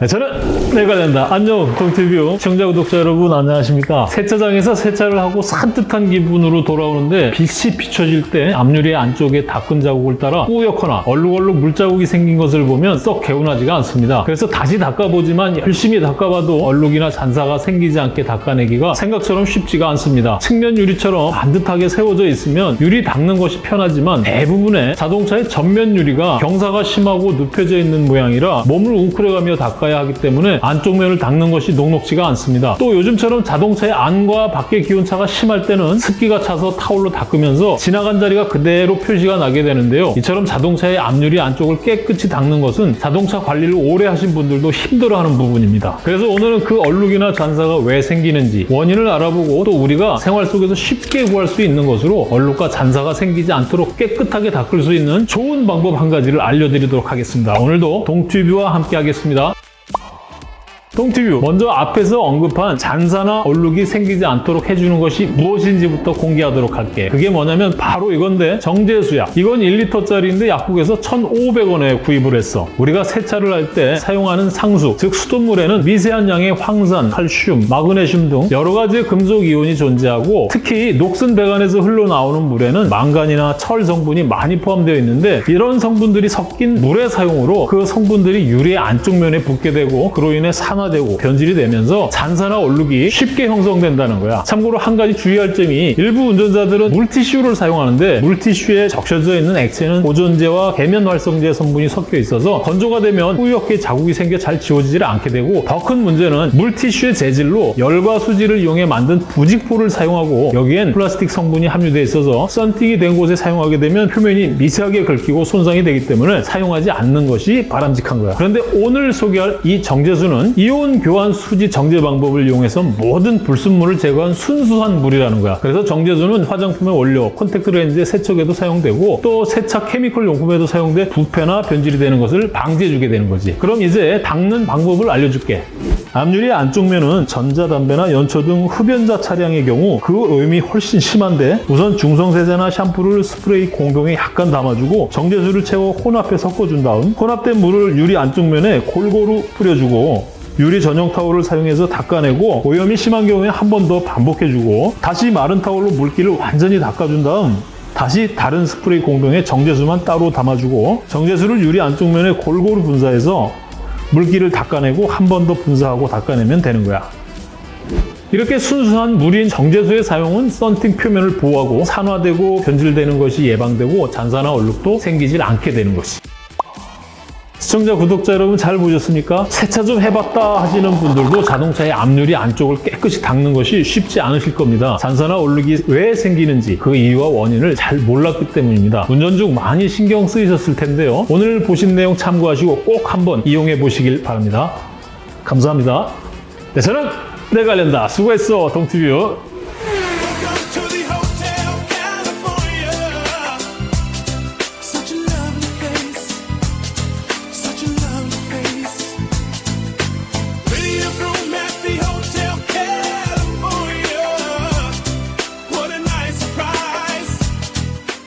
네, 저는 내가 된다. 안녕, 동티뷰 시청자 구독자 여러분 안녕하십니까? 세차장에서 세차를 하고 산뜻한 기분으로 돌아오는데 빛이 비춰질 때 앞유리 안쪽에 닦은 자국을 따라 뿌옇거나 얼룩얼룩 물자국이 생긴 것을 보면 썩 개운하지가 않습니다. 그래서 다시 닦아보지만 열심히 닦아봐도 얼룩이나 잔사가 생기지 않게 닦아내기가 생각처럼 쉽지가 않습니다. 측면 유리처럼 반듯하게 세워져 있으면 유리 닦는 것이 편하지만 대부분의 자동차의 전면 유리가 경사가 심하고 눕혀져 있는 모양이라 몸을 웅크려가며 닦아야 하기 때문에 안쪽 면을 닦는 것이 녹록지가 않습니다. 또 요즘처럼 자동차의 안과 밖의 기온차가 심할 때는 습기가 차서 타올로 닦으면서 지나간 자리가 그대로 표시가 나게 되는데요. 이처럼 자동차의 앞유리 안쪽을 깨끗이 닦는 것은 자동차 관리를 오래 하신 분들도 힘들어하는 부분입니다. 그래서 오늘은 그 얼룩이나 잔사가 왜 생기는지 원인을 알아보고 또 우리가 생활 속에서 쉽게 구할 수 있는 것으로 얼룩과 잔사가 생기지 않도록 깨끗하게 닦을 수 있는 좋은 방법 한 가지를 알려드리도록 하겠습니다. 오늘도 동튜브와 함께 하겠습니다. 동티뷰. 먼저 앞에서 언급한 잔사나 얼룩이 생기지 않도록 해주는 것이 무엇인지부터 공개하도록 할게. 그게 뭐냐면 바로 이건데 정제수약. 이건 1리터짜리인데 약국에서 1,500원에 구입을 했어. 우리가 세차를 할 때 사용하는 상수 즉 수돗물에는 미세한 양의 황산, 칼슘, 마그네슘 등 여러 가지의 금속 이온이 존재하고 특히 녹슨 배관에서 흘러나오는 물에는 망간이나 철 성분이 많이 포함되어 있는데 이런 성분들이 섞인 물의 사용으로 그 성분들이 유리의 안쪽 면에 붙게 되고 그로 인해 산화 되고 변질이 되면서 잔사나 얼룩이 쉽게 형성된다는 거야. 참고로 한 가지 주의할 점이 일부 운전자들은 물티슈를 사용하는데 물티슈에 적셔져 있는 액체는 보존제와 계면 활성제 성분이 섞여 있어서 건조가 되면 뿌옇게 자국이 생겨 잘 지워지질 않게 되고 더 큰 문제는 물티슈의 재질로 열과 수지를 이용해 만든 부직포를 사용하고 여기엔 플라스틱 성분이 함유되어 있어서 썬팅이 된 곳에 사용하게 되면 표면이 미세하게 긁히고 손상이 되기 때문에 사용하지 않는 것이 바람직한 거야. 그런데 오늘 소개할 이 정제수는 이온 교환 수지 정제 방법을 이용해서 모든 불순물을 제거한 순수한 물이라는 거야. 그래서 정제수는 화장품의 원료, 콘택트 렌즈의 세척에도 사용되고 또 세차 chemical 용품에도 사용돼 부패나 변질이 되는 것을 방지해주게 되는 거지. 그럼 이제 닦는 방법을 알려줄게. 앞유리 안쪽 면은 전자담배나 연초 등 흡연자 차량의 경우 그 오염이 훨씬 심한데 우선 중성세제나 샴푸를 스프레이 공병에 약간 담아주고 정제수를 채워 혼합해 섞어준 다음 혼합된 물을 유리 안쪽 면에 골고루 뿌려주고 유리 전용 타올을 사용해서 닦아내고 오염이 심한 경우에 한 번 더 반복해주고 다시 마른 타올로 물기를 완전히 닦아준 다음 다시 다른 스프레이 공동에 정제수만 따로 담아주고 정제수를 유리 안쪽 면에 골고루 분사해서 물기를 닦아내고 한 번 더 분사하고 닦아내면 되는 거야. 이렇게 순수한 물인 정제수의 사용은 썬팅 표면을 보호하고 산화되고 변질되는 것이 예방되고 잔사나 얼룩도 생기질 않게 되는 것이. 시청자, 구독자 여러분 잘 보셨습니까? 세차 좀 해봤다 하시는 분들도 자동차의 앞유리 안쪽을 깨끗이 닦는 것이 쉽지 않으실 겁니다. 잔사나 얼룩이 왜 생기는지 그 이유와 원인을 잘 몰랐기 때문입니다. 운전 중 많이 신경 쓰이셨을 텐데요. 오늘 보신 내용 참고하시고 꼭 한번 이용해 보시길 바랍니다. 감사합니다. 네, 저는 내가 낸다. 수고했어, 동티뷰.